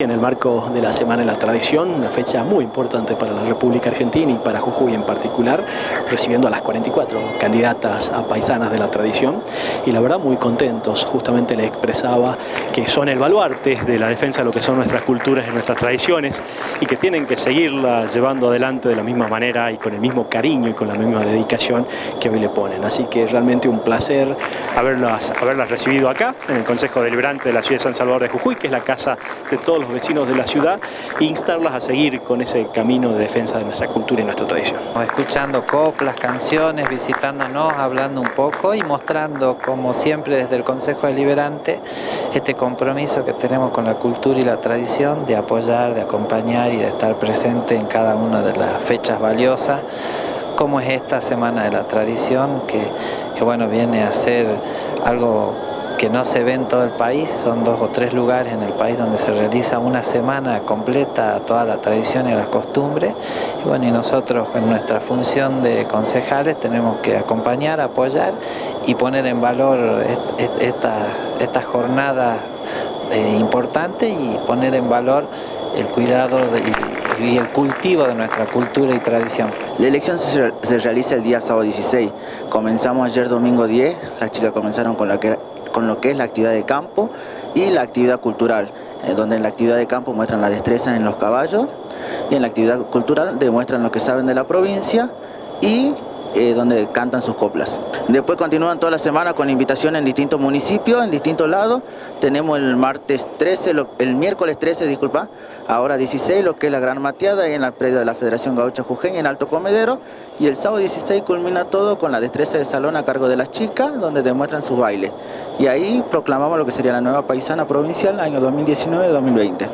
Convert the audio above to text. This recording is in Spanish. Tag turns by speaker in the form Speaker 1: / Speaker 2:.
Speaker 1: En el marco de la Semana de la Tradición, una fecha muy importante para la República Argentina y para Jujuy en particular, recibiendo a las 44 candidatas a paisanas de la tradición y la verdad muy contentos, justamente les expresaba que son el baluarte de la defensa de lo que son nuestras culturas y nuestras tradiciones y que tienen que seguirla llevando adelante de la misma manera y con el mismo cariño y con la misma dedicación que hoy le ponen. Así que realmente un placer haberlas, haberlas recibido acá en el Consejo Deliberante de la Ciudad de San Salvador de Jujuy, que es la casa de todos los vecinos de la ciudad e instarlas a seguir con ese camino de defensa de nuestra cultura y nuestra tradición.
Speaker 2: Escuchando coplas, canciones, visitándonos, hablando un poco y mostrando, como siempre desde el Consejo Deliberante, este compromiso que tenemos con la cultura y la tradición de apoyar, de acompañar y de estar presente en cada una de las fechas valiosas como es esta Semana de la Tradición, que, que bueno, viene a ser algo que no se ve en todo el país, son dos o tres lugares en el país donde se realiza una semana completa toda la tradición y las costumbres. Y bueno, y nosotros en nuestra función de concejales tenemos que acompañar, apoyar y poner en valor esta, esta jornada eh, importante y poner en valor el cuidado y, el cultivo de nuestra cultura y tradición.
Speaker 3: La elección se realiza el día sábado 16. Comenzamos ayer domingo 10, las chicas comenzaron con la que con lo que es la actividad de campo y la actividad cultural, eh, donde en la actividad de campo muestran la destreza en los caballos y en la actividad cultural demuestran lo que saben de la provincia y eh, donde cantan sus coplas. Después continúan toda la semana con invitaciones en distintos municipios, en distintos lados. Tenemos el martes 13, el miércoles 13, disculpa, ahora 16, lo que es la Gran Mateada en la predia de la Federación Gaucha Jujeña en Alto Comedero. Y el sábado 16 culmina todo con la destreza de salón a cargo de las chicas, donde demuestran sus bailes. Y ahí proclamamos lo que sería la nueva paisana provincial año 2019-2020.